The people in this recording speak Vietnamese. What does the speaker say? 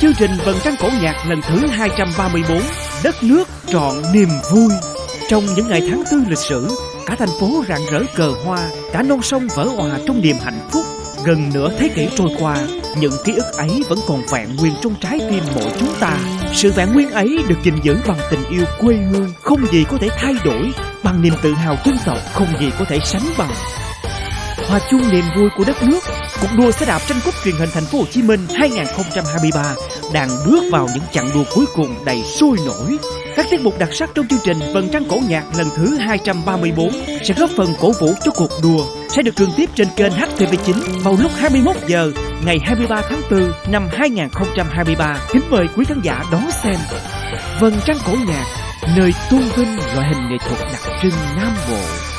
chương trình Vần trăng cổ nhạc lần thứ 234 Đất nước trọn niềm vui. Trong những ngày tháng tư lịch sử, Cả thành phố rạng rỡ cờ hoa, Cả non sông vỡ hòa trong niềm hạnh phúc. Gần nửa thế kỷ trôi qua, Những ký ức ấy vẫn còn vẹn nguyên trong trái tim mỗi chúng ta. Sự vẹn nguyên ấy được gìn giữ bằng tình yêu quê hương, Không gì có thể thay đổi, Bằng niềm tự hào dân tộc Không gì có thể sánh bằng. Hòa chung niềm vui của đất nước Cuộc đua xe đạp tranh cúp truyền hình thành phố Hồ Chí Minh 2023 đang bước vào những chặng đua cuối cùng đầy sôi nổi. Các tiết mục đặc sắc trong chương trình Vần trăng cổ nhạc lần thứ 234 sẽ góp phần cổ vũ cho cuộc đua, sẽ được truyền tiếp trên kênh HTV9 vào lúc 21 giờ ngày 23 tháng 4 năm 2023. Kính mời quý khán giả đón xem Vần trăng cổ nhạc nơi tôn vinh loại hình nghệ thuật đặc trưng Nam Bộ.